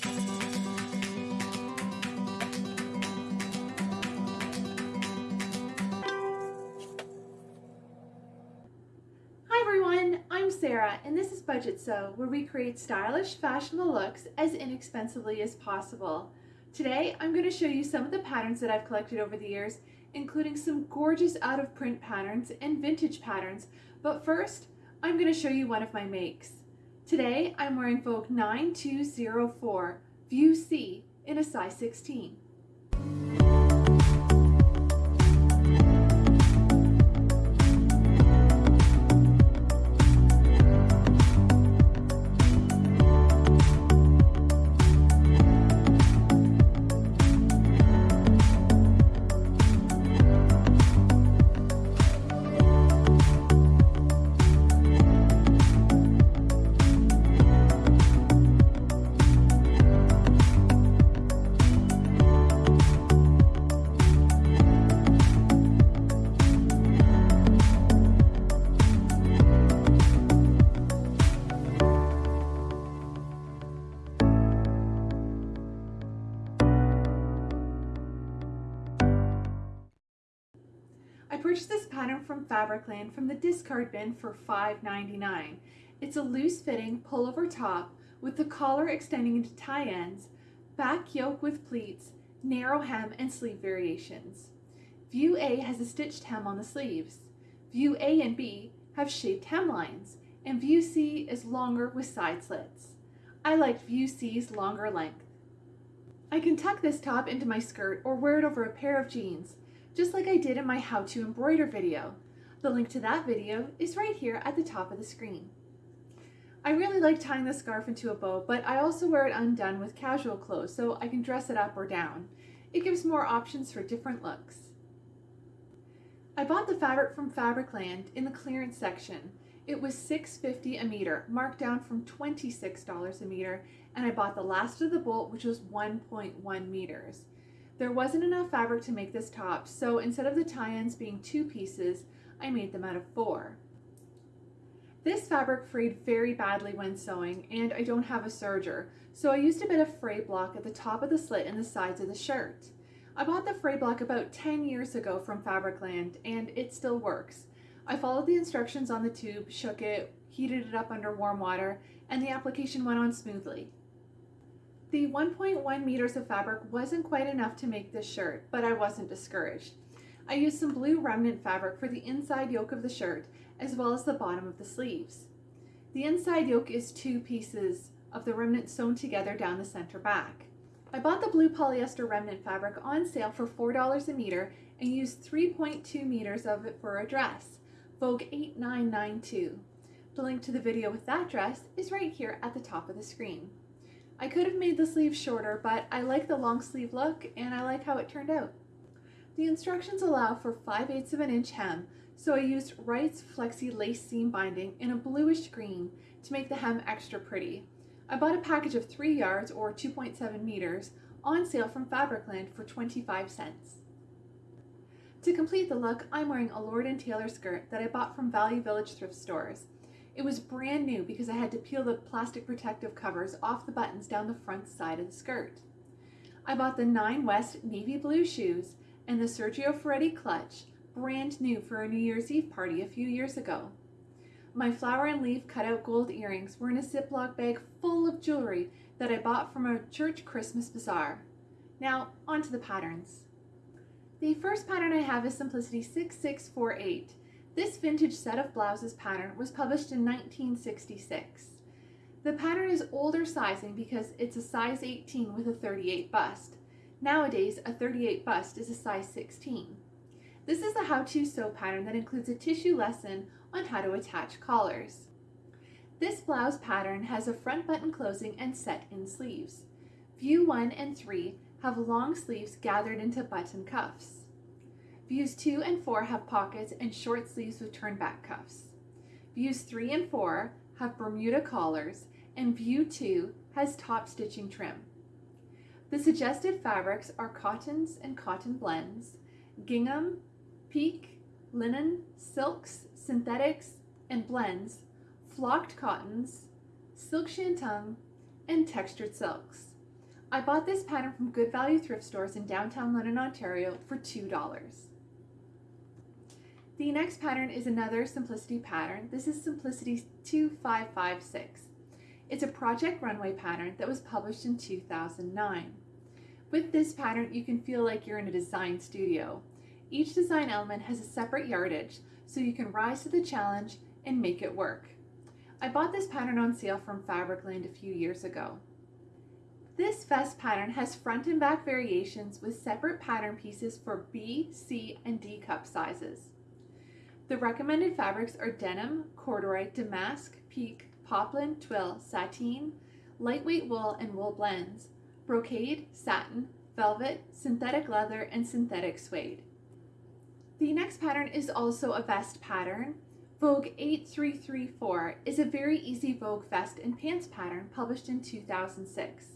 Hi everyone, I'm Sarah and this is Budget Sew where we create stylish, fashionable looks as inexpensively as possible. Today I'm going to show you some of the patterns that I've collected over the years including some gorgeous out of print patterns and vintage patterns but first I'm going to show you one of my makes. Today I'm wearing Vogue 9204 View C in a size 16. Purchased this pattern from Fabricland from the discard bin for $5.99. It's a loose fitting pullover top with the collar extending into tie ends, back yoke with pleats, narrow hem and sleeve variations. View A has a stitched hem on the sleeves. View A and B have shaped hemlines, and View C is longer with side slits. I liked View C's longer length. I can tuck this top into my skirt or wear it over a pair of jeans just like I did in my how to embroider video. The link to that video is right here at the top of the screen. I really like tying the scarf into a bow, but I also wear it undone with casual clothes so I can dress it up or down. It gives more options for different looks. I bought the fabric from Fabricland in the clearance section. It was $6.50 a meter, marked down from $26 a meter, and I bought the last of the bolt, which was 1.1 meters. There wasn't enough fabric to make this top, so instead of the tie-ins being two pieces, I made them out of four. This fabric frayed very badly when sewing, and I don't have a serger, so I used a bit of fray block at the top of the slit and the sides of the shirt. I bought the fray block about 10 years ago from Fabricland, and it still works. I followed the instructions on the tube, shook it, heated it up under warm water, and the application went on smoothly. The 1.1 meters of fabric wasn't quite enough to make this shirt, but I wasn't discouraged. I used some blue remnant fabric for the inside yoke of the shirt, as well as the bottom of the sleeves. The inside yoke is two pieces of the remnant sewn together down the center back. I bought the blue polyester remnant fabric on sale for $4 a meter and used 3.2 meters of it for a dress, Vogue 8992. The link to the video with that dress is right here at the top of the screen. I could have made the sleeves shorter, but I like the long sleeve look and I like how it turned out. The instructions allow for 5 eighths of an inch hem, so I used Wright's Flexi lace seam binding in a bluish green to make the hem extra pretty. I bought a package of 3 yards or 2.7 meters on sale from Fabricland for 25 cents. To complete the look, I'm wearing a Lord & Taylor skirt that I bought from Value Village thrift stores. It was brand new because I had to peel the plastic protective covers off the buttons down the front side of the skirt. I bought the Nine West navy blue shoes and the Sergio Ferretti clutch, brand new for a New Year's Eve party a few years ago. My flower and leaf cutout gold earrings were in a Ziploc bag full of jewelry that I bought from a church Christmas bazaar. Now, onto the patterns. The first pattern I have is Simplicity 6648. This vintage set of blouses pattern was published in 1966. The pattern is older sizing because it's a size 18 with a 38 bust. Nowadays, a 38 bust is a size 16. This is a how-to sew pattern that includes a tissue lesson on how to attach collars. This blouse pattern has a front button closing and set in sleeves. View 1 and 3 have long sleeves gathered into button cuffs. Views 2 and 4 have pockets and short sleeves with turn back cuffs. Views 3 and 4 have Bermuda collars and view 2 has top stitching trim. The suggested fabrics are cottons and cotton blends, gingham, pique, linen, silks, synthetics, and blends, flocked cottons, silk shantung, and textured silks. I bought this pattern from Good Value thrift stores in downtown London, Ontario for $2. The next pattern is another Simplicity pattern. This is Simplicity 2556. It's a project runway pattern that was published in 2009. With this pattern, you can feel like you're in a design studio. Each design element has a separate yardage, so you can rise to the challenge and make it work. I bought this pattern on sale from Fabricland a few years ago. This vest pattern has front and back variations with separate pattern pieces for B, C, and D cup sizes. The recommended fabrics are denim, corduroy, damask, pique, poplin, twill, sateen, lightweight wool and wool blends, brocade, satin, velvet, synthetic leather, and synthetic suede. The next pattern is also a vest pattern. Vogue 8334 is a very easy Vogue vest and pants pattern published in 2006.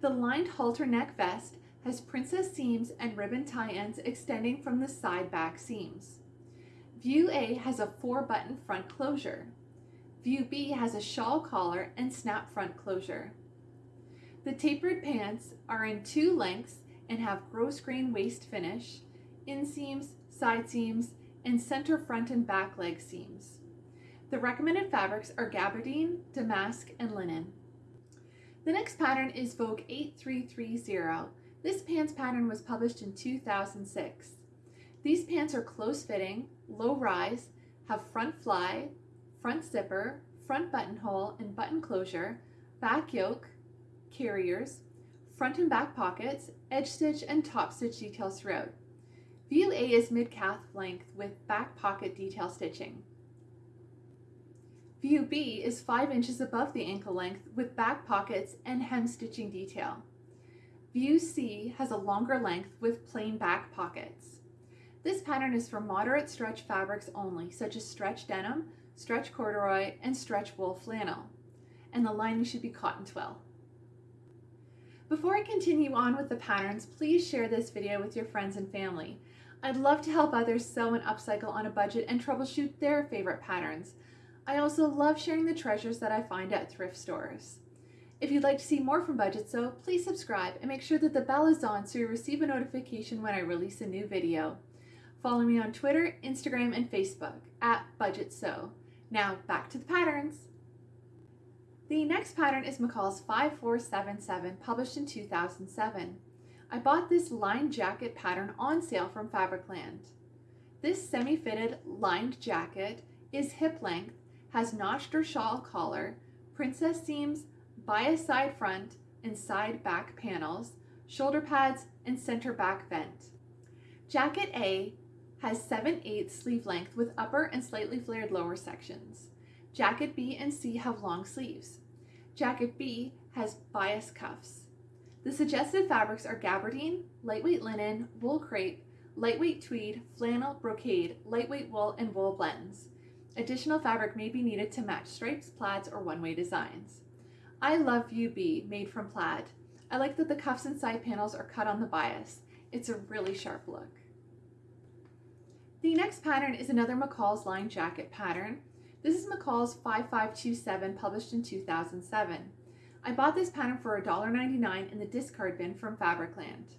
The lined halter neck vest has princess seams and ribbon tie-ends extending from the side back seams. View A has a four button front closure. View B has a shawl collar and snap front closure. The tapered pants are in two lengths and have grosgrain waist finish, inseams, side seams, and center front and back leg seams. The recommended fabrics are gabardine, damask, and linen. The next pattern is Vogue 8330. This pants pattern was published in 2006. These pants are close fitting, low rise, have front fly, front zipper, front buttonhole and button closure, back yoke, carriers, front and back pockets, edge stitch and top stitch details throughout. View A is mid-calf length with back pocket detail stitching. View B is 5 inches above the ankle length with back pockets and hem stitching detail. View C has a longer length with plain back pockets. This pattern is for moderate stretch fabrics only, such as stretch denim, stretch corduroy, and stretch wool flannel. And the lining should be cotton twill. Before I continue on with the patterns, please share this video with your friends and family. I'd love to help others sew and upcycle on a budget and troubleshoot their favorite patterns. I also love sharing the treasures that I find at thrift stores. If you'd like to see more from Budget Sew, please subscribe and make sure that the bell is on so you receive a notification when I release a new video. Follow me on Twitter, Instagram, and Facebook at Budget Sew. Now back to the patterns. The next pattern is McCall's 5477, published in 2007. I bought this lined jacket pattern on sale from Fabricland. This semi-fitted lined jacket is hip length, has notched or shawl collar, princess seams, bias side front and side back panels, shoulder pads, and center back vent. Jacket A has 7 8 sleeve length with upper and slightly flared lower sections. Jacket B and C have long sleeves. Jacket B has bias cuffs. The suggested fabrics are gabardine, lightweight linen, wool crepe, lightweight tweed, flannel, brocade, lightweight wool, and wool blends. Additional fabric may be needed to match stripes, plaids, or one-way designs. I love View B, made from plaid. I like that the cuffs and side panels are cut on the bias. It's a really sharp look. The next pattern is another McCall's line jacket pattern. This is McCall's 5527 published in 2007. I bought this pattern for $1.99 in the discard bin from Fabricland.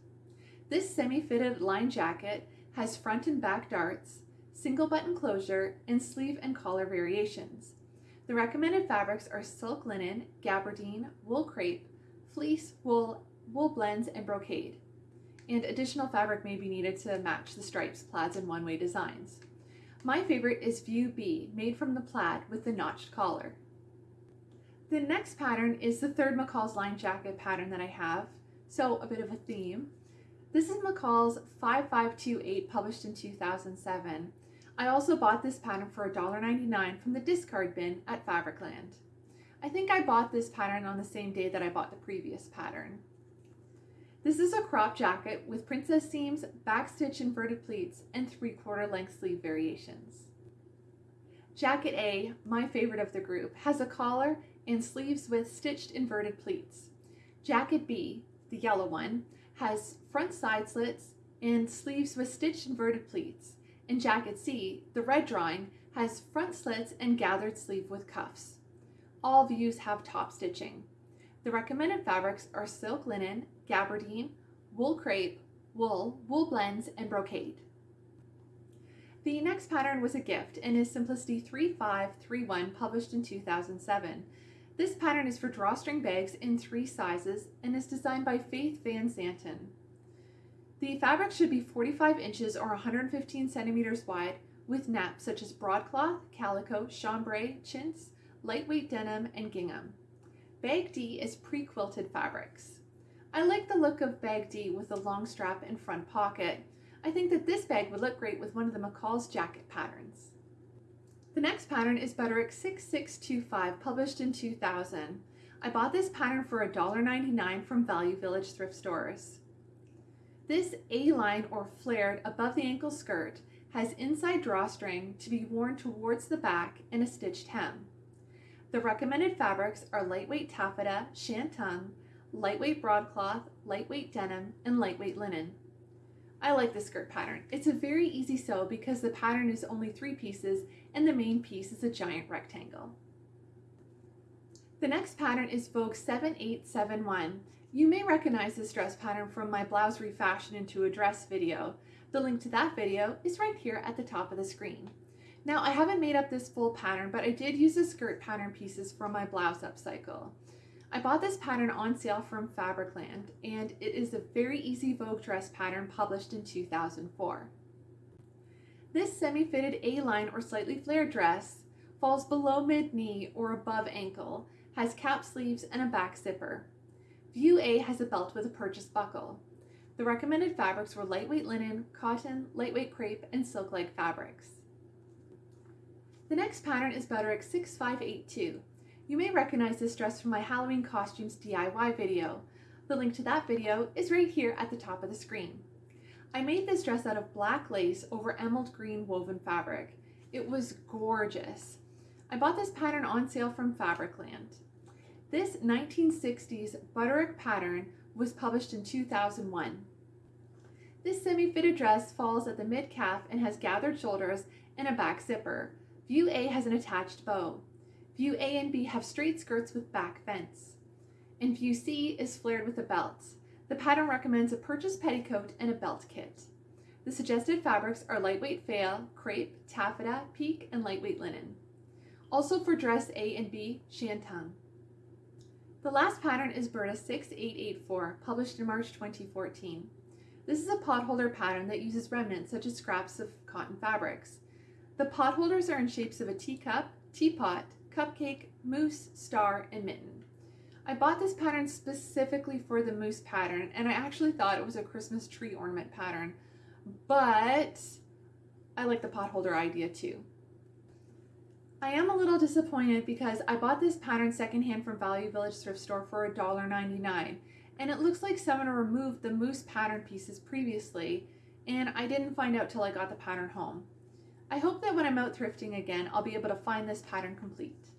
This semi-fitted line jacket has front and back darts, single button closure, and sleeve and collar variations. The recommended fabrics are silk linen, gabardine, wool crepe, fleece, wool, wool blends, and brocade and additional fabric may be needed to match the stripes, plaids, and one-way designs. My favorite is View B, made from the plaid with the notched collar. The next pattern is the third McCall's line jacket pattern that I have, so a bit of a theme. This is McCall's 5528 published in 2007. I also bought this pattern for $1.99 from the discard bin at Fabricland. I think I bought this pattern on the same day that I bought the previous pattern. This is a crop jacket with princess seams, backstitch inverted pleats, and three-quarter length sleeve variations. Jacket A, my favorite of the group, has a collar and sleeves with stitched inverted pleats. Jacket B, the yellow one, has front side slits and sleeves with stitched inverted pleats. And Jacket C, the red drawing, has front slits and gathered sleeve with cuffs. All views have top stitching. The recommended fabrics are silk linen, gabardine, wool crepe, wool, wool blends, and brocade. The next pattern was a gift and is Simplicity 3531 published in 2007. This pattern is for drawstring bags in three sizes and is designed by Faith Van Zanten. The fabric should be 45 inches or 115 centimeters wide with naps such as broadcloth, calico, chambray, chintz, lightweight denim, and gingham. Bag D is pre-quilted fabrics. I like the look of Bag D with the long strap and front pocket. I think that this bag would look great with one of the McCall's jacket patterns. The next pattern is Butterick 6625, published in 2000. I bought this pattern for $1.99 from Value Village thrift stores. This A-line or flared above the ankle skirt has inside drawstring to be worn towards the back and a stitched hem. The recommended fabrics are lightweight taffeta, shantung, lightweight broadcloth, lightweight denim, and lightweight linen. I like the skirt pattern. It's a very easy sew because the pattern is only three pieces and the main piece is a giant rectangle. The next pattern is Vogue 7871. You may recognize this dress pattern from my blouse refashion into a dress video. The link to that video is right here at the top of the screen. Now I haven't made up this full pattern, but I did use the skirt pattern pieces from my blouse upcycle. I bought this pattern on sale from Fabricland, and it is a very easy Vogue dress pattern published in 2004. This semi-fitted A-line or slightly flared dress falls below mid-knee or above ankle, has cap sleeves and a back zipper. View A has a belt with a purchase buckle. The recommended fabrics were lightweight linen, cotton, lightweight crepe, and silk-like fabrics. The next pattern is Butterick 6582. You may recognize this dress from my Halloween costumes DIY video. The link to that video is right here at the top of the screen. I made this dress out of black lace over emerald green woven fabric. It was gorgeous. I bought this pattern on sale from Fabricland. This 1960s Butterick pattern was published in 2001. This semi-fitted dress falls at the mid-calf and has gathered shoulders and a back zipper. View A has an attached bow. View A and B have straight skirts with back vents. And view C is flared with a belt. The pattern recommends a purchase petticoat and a belt kit. The suggested fabrics are lightweight faille, crepe, taffeta, pique, and lightweight linen. Also for dress A and B, shantung. The last pattern is Burda 6884, published in March 2014. This is a potholder pattern that uses remnants such as scraps of cotton fabrics. The potholders are in shapes of a teacup, teapot, cupcake, moose, star, and mitten. I bought this pattern specifically for the moose pattern, and I actually thought it was a Christmas tree ornament pattern, but I like the potholder idea too. I am a little disappointed because I bought this pattern secondhand from Value Village thrift store for $1.99, and it looks like someone removed the moose pattern pieces previously, and I didn't find out till I got the pattern home. I hope that when I'm out thrifting again, I'll be able to find this pattern complete.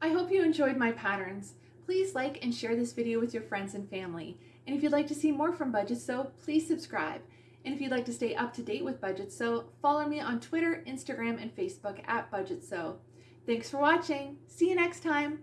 I hope you enjoyed my patterns. Please like and share this video with your friends and family. And if you'd like to see more from Budget Sew, please subscribe. And if you'd like to stay up to date with Budget Sew, follow me on Twitter, Instagram, and Facebook at Budget Sew. Thanks for watching. See you next time.